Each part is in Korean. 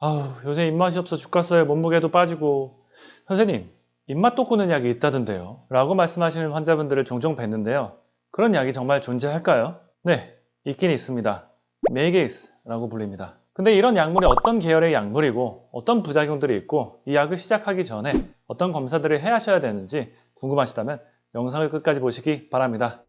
아우 요새 입맛이 없어 죽겠어요. 몸무게도 빠지고. 선생님 입맛 돋구는 약이 있다던데요. 라고 말씀하시는 환자분들을 종종 뵀는데요. 그런 약이 정말 존재할까요? 네 있긴 있습니다. Megace라고 불립니다. 근데 이런 약물이 어떤 계열의 약물이고 어떤 부작용들이 있고 이 약을 시작하기 전에 어떤 검사들을 해 하셔야 되는지 궁금하시다면 영상을 끝까지 보시기 바랍니다.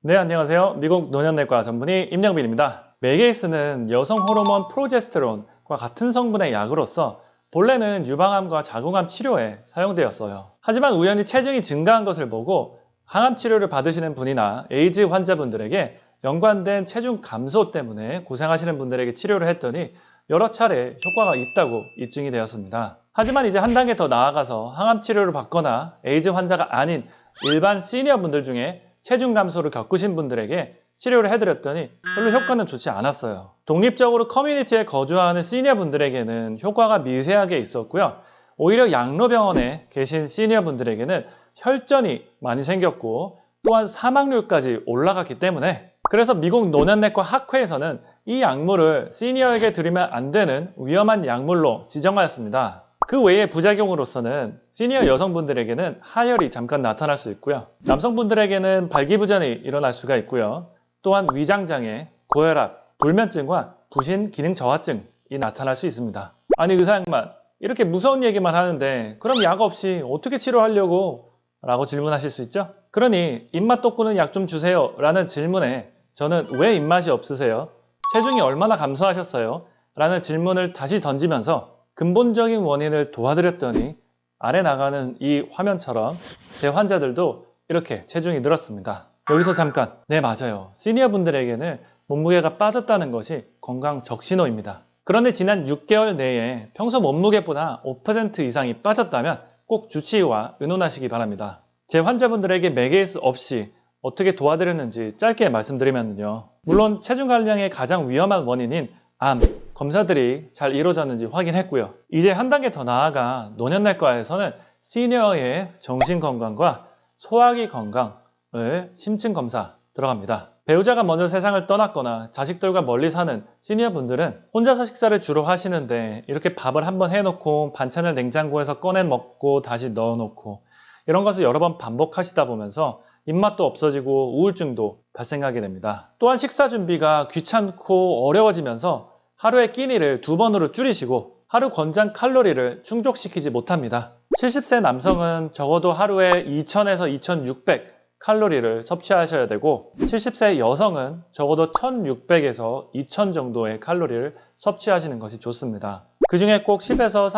네 안녕하세요. 미국 노년내과 전문의 임영빈입니다 Megace는 여성 호르몬 progesterone과 같은 성분의 약으로서 본래는 유방암과 자궁암 치료에 사용되었어요. 하지만 우연히 체중이 증가한 것을 보고 항암 치료를 받으시는 분이나 에이즈 환자분들에게 연관된 체중 감소 때문에 고생하시는 분들에게 치료를 했더니 여러 차례 효과가 있다고 입증이 되었습니다. 하지만 이제 한 단계 더 나아가서 항암 치료를 받거나 에이즈 환자가 아닌 일반 시니어 분들 중에 체중 감소를 겪으신 분들에게 치료를 해드렸더니 별로 효과는 좋지 않았어요. 독립적으로 커뮤니티에 거주하는 시니어 분들에게는 효과가 미세하게 있었고요. 오히려 양로병원에 계신 시니어 분들에게는 혈전이 많이 생겼고 또한 사망률까지 올라갔기 때문에 그래서 미국 노년내과 학회에서는 이 약물을 시니어에게 드리면 안 되는 위험한 약물로 지정하였습니다. 그 외의 부작용으로서는 시니어 여성분들에게는 하혈이 잠깐 나타날 수 있고요. 남성분들에게는 발기부전이 일어날 수가 있고요. 또한 위장장애, 고혈압, 불면증과 부신 기능 저하증이 나타날 수 있습니다. 아니 의사 양반 이렇게 무서운 얘기만 하는데 그럼 약 없이 어떻게 치료하려고? 라고 질문하실 수 있죠? 그러니 입맛 돋구는 약 좀 주세요 라는 질문에 저는 왜 입맛이 없으세요? 체중이 얼마나 감소하셨어요? 라는 질문을 다시 던지면서 근본적인 원인을 도와드렸더니 아래 나가는 이 화면처럼 제 환자들도 이렇게 체중이 늘었습니다. 여기서 잠깐 네 맞아요. 시니어 분들에게는 몸무게가 빠졌다는 것이 건강 적신호입니다. 그런데 지난 6개월 내에 평소 몸무게보다 5% 이상이 빠졌다면 꼭 주치의와 의논하시기 바랍니다. 제 환자분들에게 Megace 없이 어떻게 도와드렸는지 짧게 말씀드리면요. 물론 체중 감량의 가장 위험한 원인인 암, 검사들이 잘 이루어졌는지 확인했고요. 이제 한 단계 더 나아가 노년내과에서는 시니어의 정신건강과 소화기 건강 을 심층 검사 들어갑니다. 배우자가 먼저 세상을 떠났거나 자식들과 멀리 사는 시니어 분들은 혼자서 식사를 주로 하시는데 이렇게 밥을 한번 해놓고 반찬을 냉장고에서 꺼내 먹고 다시 넣어놓고 이런 것을 여러 번 반복하시다 보면서 입맛도 없어지고 우울증도 발생하게 됩니다. 또한 식사 준비가 귀찮고 어려워지면서 하루의 끼니를 두 번으로 줄이시고 하루 권장 칼로리를 충족시키지 못합니다. 70세 남성은 적어도 하루에 2000에서 2600 칼로리를 섭취하셔야 되고 70세 여성은 적어도 1600에서 2000 정도의 칼로리를 섭취하시는 것이 좋습니다. 그 중에 꼭 10에서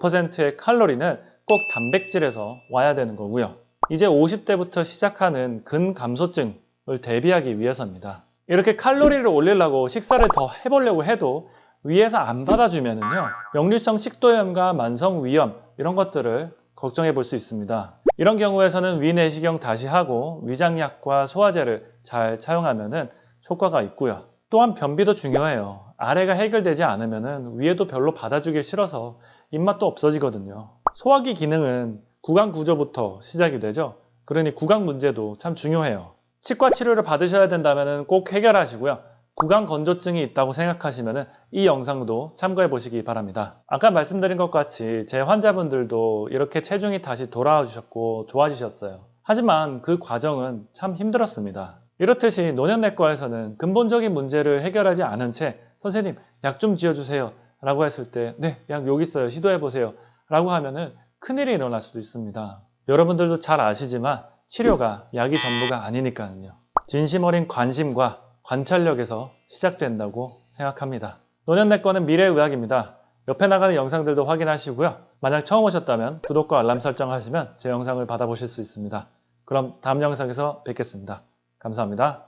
35%의 칼로리는 꼭 단백질에서 와야 되는 거고요. 이제 50대부터 시작하는 근감소증을 대비하기 위해서입니다. 이렇게 칼로리를 올리려고 식사를 더 해보려고 해도 위에서 안 받아주면요 역류성 식도염과 만성 위염 이런 것들을 걱정해 볼 수 있습니다. 이런 경우에서는 위내시경 다시 하고 위장약과 소화제를 잘 차용하면 효과가 있고요. 또한 변비도 중요해요. 아래가 해결되지 않으면 위에도 별로 받아주기 싫어서 입맛도 없어지거든요. 소화기 기능은 구강 구조부터 시작이 되죠. 그러니 구강 문제도 참 중요해요. 치과 치료를 받으셔야 된다면 꼭 해결하시고요. 구강 건조증이 있다고 생각하시면 이 영상도 참고해 보시기 바랍니다. 아까 말씀드린 것 같이 제 환자분들도 이렇게 체중이 다시 돌아와 주셨고 좋아지셨어요. 하지만 그 과정은 참 힘들었습니다. 이렇듯이 노년내과에서는 근본적인 문제를 해결하지 않은 채 선생님 약 좀 지어주세요 라고 했을 때 네 약 여기 있어요 시도해 보세요 라고 하면 은 큰일이 일어날 수도 있습니다. 여러분들도 잘 아시지만 치료가 약이 전부가 아니니까요. 진심 어린 관심과 관찰력에서 시작된다고 생각합니다. 노년내과는 미래의학입니다. 옆에 나가는 영상들도 확인하시고요. 만약 처음 오셨다면 구독과 알람 설정하시면 제 영상을 받아보실 수 있습니다. 그럼 다음 영상에서 뵙겠습니다. 감사합니다.